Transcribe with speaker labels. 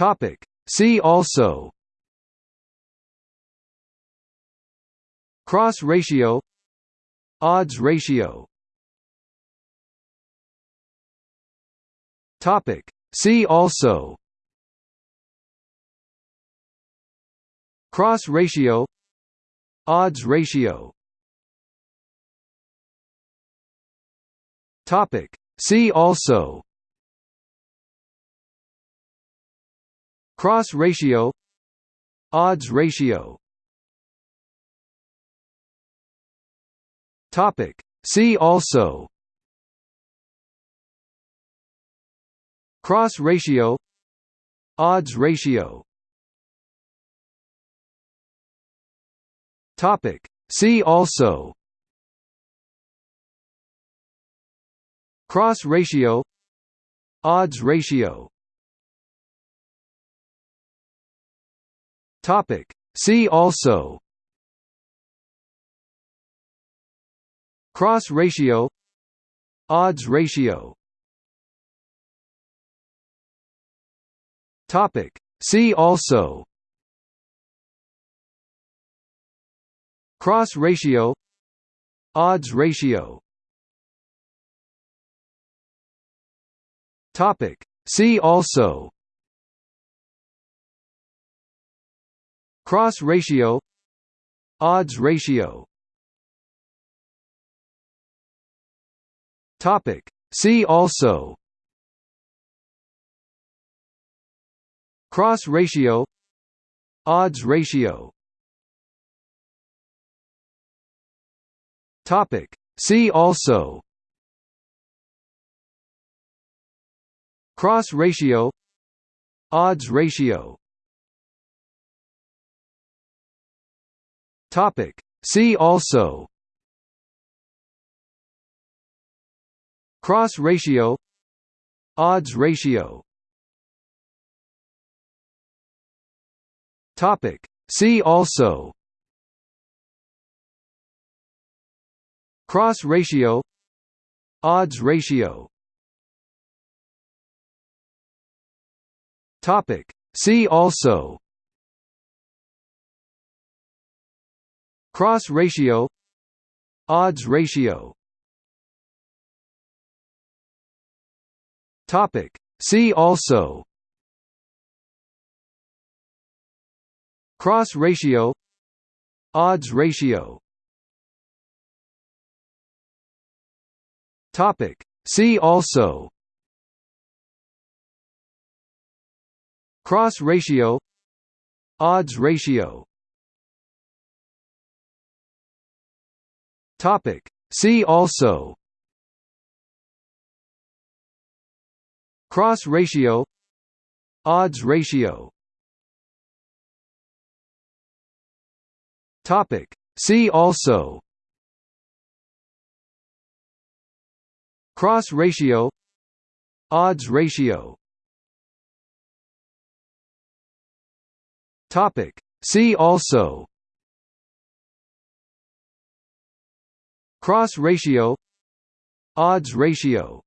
Speaker 1: Topic. See also. Cross ratio. Odds ratio. Topic. See also. Cross ratio. Odds ratio. Topic. See also Cross ratio Odds ratio. Topic. See also. Cross ratio Odds ratio. Topic. See also. Cross ratio Odds ratio Topic. See also. Cross ratio. Odds ratio. Topic. See also. Cross ratio. Odds ratio. Topic. See also Cross ratio Odds ratio. Topic. See also. Cross ratio Odds ratio. Topic. See also. Cross ratio Odds ratio Topic. See also. Cross ratio. Odds ratio. Topic. See also. Cross ratio. Odds ratio. Topic. See also Cross ratio Odds ratio. Topic. See also. Cross ratio Odds ratio. Topic. See also. Cross ratio Odds ratio Topic. See also. Cross ratio. Odds ratio. Topic. See also. Cross ratio. Odds ratio. Topic. See also Cross ratio Odds ratio